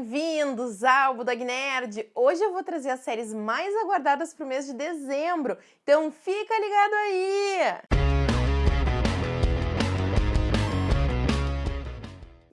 bem-vindos ao Budog Nerd! Hoje eu vou trazer as séries mais aguardadas para o mês de dezembro, então fica ligado aí!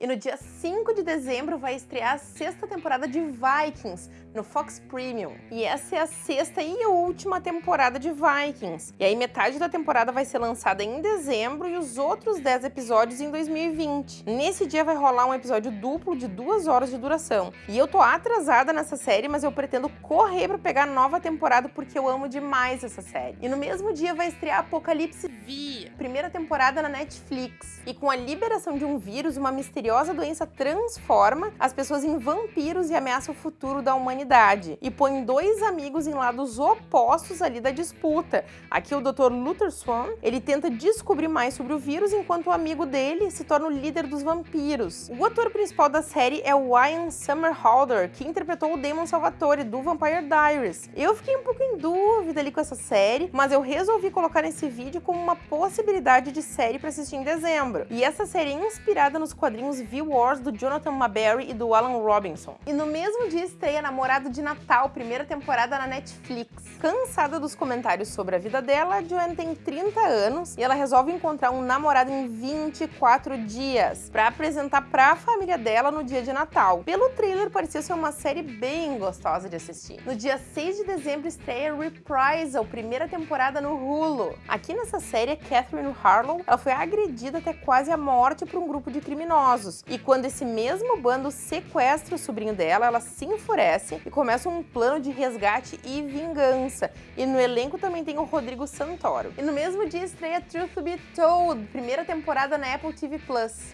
E no dia 5 de dezembro vai estrear a sexta temporada de Vikings no Fox Premium. E essa é a sexta e última temporada de Vikings. E aí metade da temporada vai ser lançada em dezembro e os outros 10 episódios em 2020. Nesse dia vai rolar um episódio duplo de duas horas de duração. E eu tô atrasada nessa série, mas eu pretendo correr para pegar a nova temporada porque eu amo demais essa série. E no mesmo dia vai estrear Apocalipse V, primeira temporada na Netflix. E com a liberação de um vírus, uma misteriosa doença transforma as pessoas em vampiros e ameaça o futuro da humanidade. E põe dois amigos em lados opostos ali da disputa. Aqui o Dr. Luther Swan, ele tenta descobrir mais sobre o vírus, enquanto o amigo dele se torna o líder dos vampiros. O ator principal da série é o Ian Somerhalder, que interpretou o Damon Salvatore do Vampire Diaries. Eu fiquei um pouco em dúvida ali com essa série, mas eu resolvi colocar nesse vídeo como uma possibilidade de série para assistir em dezembro. E essa série é inspirada nos quadrinhos os V-Wars do Jonathan Maberry e do Alan Robinson. E no mesmo dia estreia Namorado de Natal, primeira temporada na Netflix. Cansada dos comentários sobre a vida dela, Joanne tem 30 anos e ela resolve encontrar um namorado em 24 dias para apresentar para a família dela no dia de Natal. Pelo trailer, parecia ser uma série bem gostosa de assistir. No dia 6 de dezembro estreia Reprisal, primeira temporada no Hulu. Aqui nessa série, Catherine Harlow ela foi agredida até quase a morte por um grupo de criminosos. E quando esse mesmo bando sequestra o sobrinho dela, ela se enfurece e começa um plano de resgate e vingança. E no elenco também tem o Rodrigo Santoro. E no mesmo dia estreia Truth Be Told, primeira temporada na Apple TV+.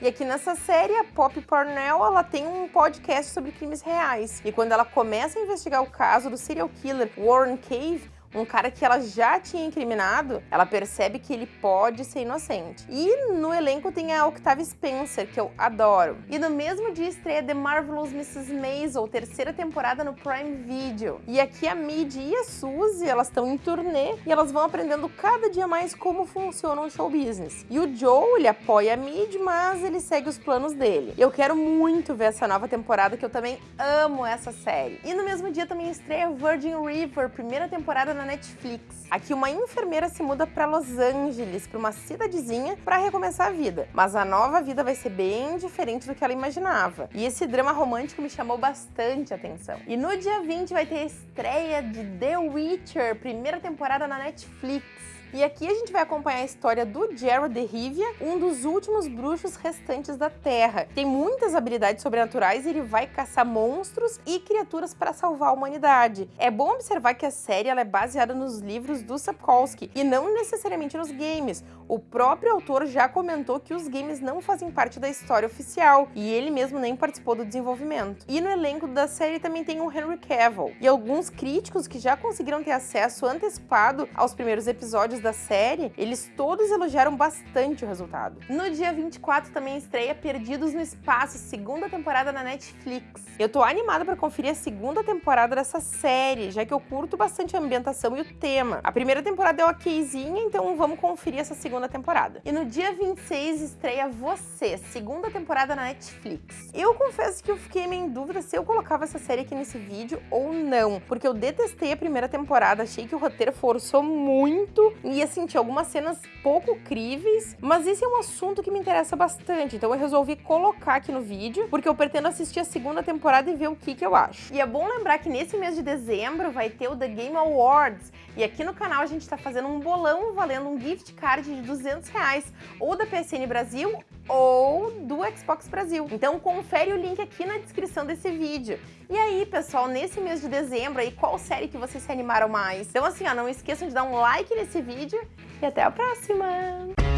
E aqui nessa série, a Pop Parnell, ela tem um podcast sobre crimes reais. E quando ela começa a investigar o caso do serial killer Warren Cave, um cara que ela já tinha incriminado, ela percebe que ele pode ser inocente. E no elenco tem a Octavia Spencer, que eu adoro. E no mesmo dia estreia The Marvelous Mrs. Maisel, terceira temporada no Prime Video. E aqui a Mid e a Suzy, elas estão em turnê e elas vão aprendendo cada dia mais como funciona o show business. E o Joe, ele apoia a Mid, mas ele segue os planos dele. Eu quero muito ver essa nova temporada, que eu também amo essa série. E no mesmo dia também estreia Virgin River, primeira temporada na na Netflix. Aqui uma enfermeira se muda para Los Angeles, para uma cidadezinha, para recomeçar a vida. Mas a nova vida vai ser bem diferente do que ela imaginava. E esse drama romântico me chamou bastante atenção. E no dia 20 vai ter a estreia de The Witcher, primeira temporada na Netflix. E aqui a gente vai acompanhar a história do Geralt de Rivia, um dos últimos bruxos restantes da Terra. Tem muitas habilidades sobrenaturais e ele vai caçar monstros e criaturas para salvar a humanidade. É bom observar que a série é baseada nos livros do Sapkowski e não necessariamente nos games. O próprio autor já comentou que os games não fazem parte da história oficial e ele mesmo nem participou do desenvolvimento. E no elenco da série também tem o Henry Cavill e alguns críticos que já conseguiram ter acesso antecipado aos primeiros episódios da série, eles todos elogiaram bastante o resultado. No dia 24 também estreia Perdidos no Espaço, segunda temporada na Netflix. Eu tô animada para conferir a segunda temporada dessa série, já que eu curto bastante a ambientação e o tema. A primeira temporada é okzinha, então vamos conferir essa segunda temporada. E no dia 26 estreia Você, segunda temporada na Netflix. Eu confesso que eu fiquei meio em dúvida se eu colocava essa série aqui nesse vídeo ou não, porque eu detestei a primeira temporada, achei que o roteiro forçou muito ia sentir algumas cenas pouco críveis, mas esse é um assunto que me interessa bastante, então eu resolvi colocar aqui no vídeo, porque eu pretendo assistir a segunda temporada e ver o que, que eu acho. E é bom lembrar que nesse mês de dezembro vai ter o The Game Awards, e aqui no canal a gente está fazendo um bolão valendo um gift card de 200 reais, ou da PSN Brasil ou do Xbox Brasil. Então confere o link aqui na descrição desse vídeo. E aí, pessoal, nesse mês de dezembro aí, qual série que vocês se animaram mais? Então assim, ó, não esqueçam de dar um like nesse vídeo e até a próxima!